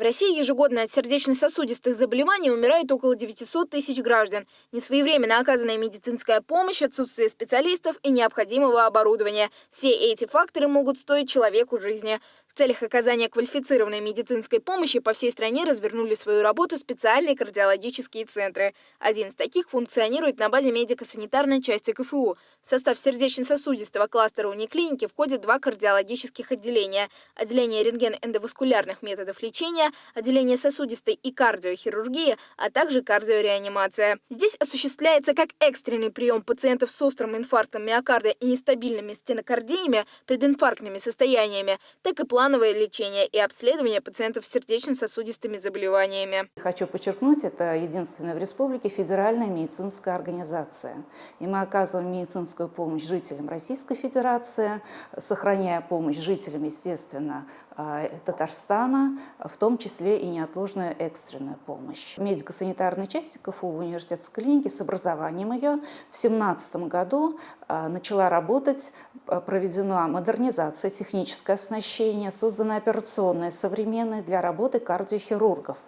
В России ежегодно от сердечно-сосудистых заболеваний умирает около 900 тысяч граждан. Несвоевременно оказанная медицинская помощь, отсутствие специалистов и необходимого оборудования. Все эти факторы могут стоить человеку жизни. Целях оказания квалифицированной медицинской помощи по всей стране развернули свою работу специальные кардиологические центры. Один из таких функционирует на базе медико-санитарной части КФУ. В состав сердечно-сосудистого кластера униклиники входят два кардиологических отделения. Отделение рентген-эндоваскулярных методов лечения, отделение сосудистой и кардиохирургии, а также кардиореанимация. Здесь осуществляется как экстренный прием пациентов с острым инфарктом миокарда и нестабильными стенокардиями, прединфарктными состояниями, так и плановые плановое лечение и обследование пациентов с сердечно-сосудистыми заболеваниями. Хочу подчеркнуть, это единственная в республике федеральная медицинская организация. И мы оказываем медицинскую помощь жителям Российской Федерации, сохраняя помощь жителям, естественно, а, Татарстана, в том числе и неотложную экстренную помощь. В медико-санитарной части КФУ в университетской клинике с образованием ее в 2017 году а, начала работать, а, проведена модернизация, техническое оснащение, создана операционная современная для работы кардиохирургов.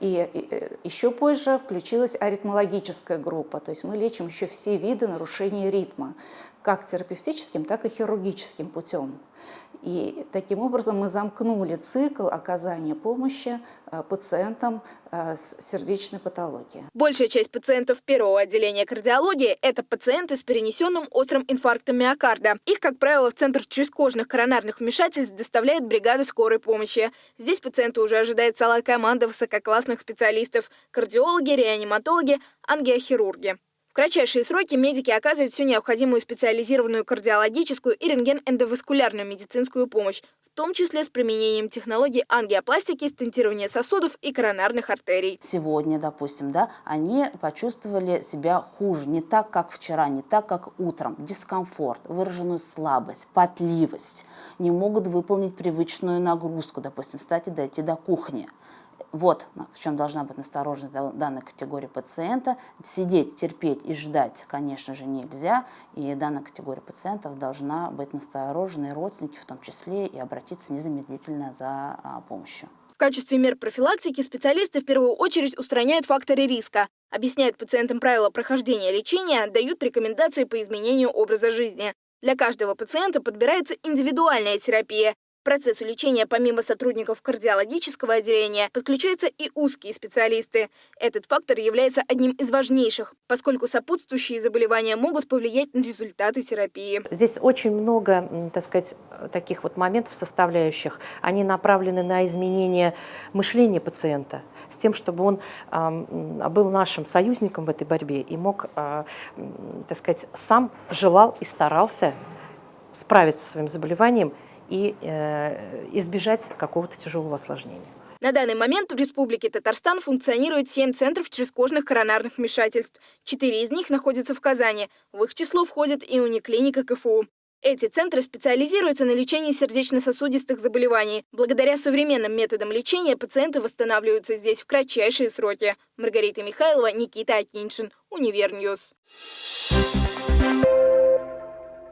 И э, еще позже включилась аритмологическая группа, то есть мы лечим еще все виды нарушений ритма, как терапевтическим, так и хирургическим путем. И таким образом мы замкнули цикл оказания помощи э, пациентам э, с сердечной патологией. Большая часть пациентов первого отделения кардиологии – это пациенты с перенесенным острым инфарктом миокарда. Их, как правило, в Центр чрезкожных коронарных вмешательств доставляет бригада скорой помощи. Здесь пациента уже ожидает целая команда высококлассных специалистов – кардиологи, реаниматологи, ангиохирурги кратчайшие сроки медики оказывают всю необходимую специализированную кардиологическую и рентген-эндоваскулярную медицинскую помощь, в том числе с применением технологий ангиопластики, стентирования сосудов и коронарных артерий. Сегодня, допустим, да, они почувствовали себя хуже, не так, как вчера, не так, как утром. Дискомфорт, выраженную слабость, потливость, не могут выполнить привычную нагрузку, допустим, встать и дойти до кухни. Вот в чем должна быть настороженность данной категории пациента. Сидеть, терпеть и ждать, конечно же, нельзя. И данная категория пациентов должна быть насторожена, и родственники в том числе, и обратиться незамедлительно за а, помощью. В качестве мер профилактики специалисты в первую очередь устраняют факторы риска, объясняют пациентам правила прохождения лечения, дают рекомендации по изменению образа жизни. Для каждого пациента подбирается индивидуальная терапия, процессу лечения помимо сотрудников кардиологического отделения подключаются и узкие специалисты. Этот фактор является одним из важнейших, поскольку сопутствующие заболевания могут повлиять на результаты терапии. Здесь очень много, так сказать, таких вот моментов составляющих. Они направлены на изменение мышления пациента с тем, чтобы он э, был нашим союзником в этой борьбе и мог, э, так сказать, сам желал и старался справиться со своим заболеванием и э, избежать какого-то тяжелого осложнения. На данный момент в Республике Татарстан функционирует 7 центров чрезкожных коронарных вмешательств. Четыре из них находятся в Казани. В их число входит и униклиника КФУ. Эти центры специализируются на лечении сердечно-сосудистых заболеваний. Благодаря современным методам лечения пациенты восстанавливаются здесь в кратчайшие сроки. Маргарита Михайлова, Никита Акиншин, Univer News. Thank you.